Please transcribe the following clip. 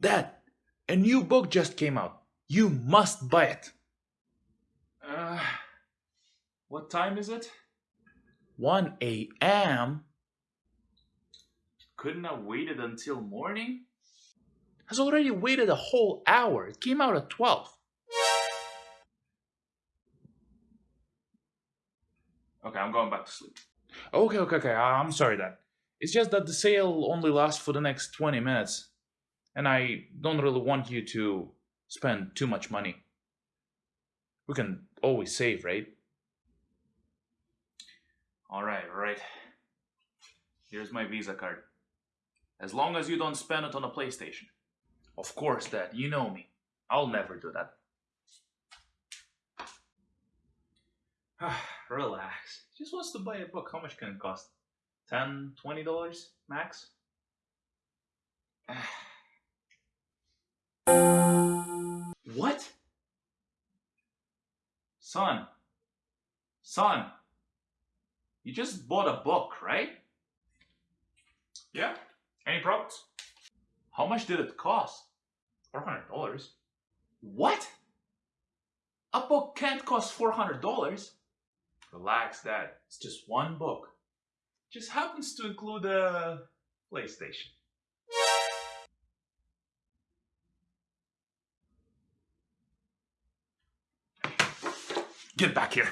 Dad, a new book just came out. You must buy it. Uh, what time is it? 1 a.m. Couldn't have waited until morning? has already waited a whole hour. It came out at 12. Okay, I'm going back to sleep. Okay, okay, okay. I'm sorry, Dad. It's just that the sale only lasts for the next 20 minutes. And I don't really want you to spend too much money. We can always save, right? Alright, alright. Here's my Visa card. As long as you don't spend it on a PlayStation. Of course, Dad. You know me. I'll never do that. Relax. Just wants to buy a book. How much can it cost? 10 $20 max? Son. Son. You just bought a book, right? Yeah. Any problems? How much did it cost? $400. What? A book can't cost $400. Relax, Dad. It's just one book. Just happens to include a PlayStation. Get back here.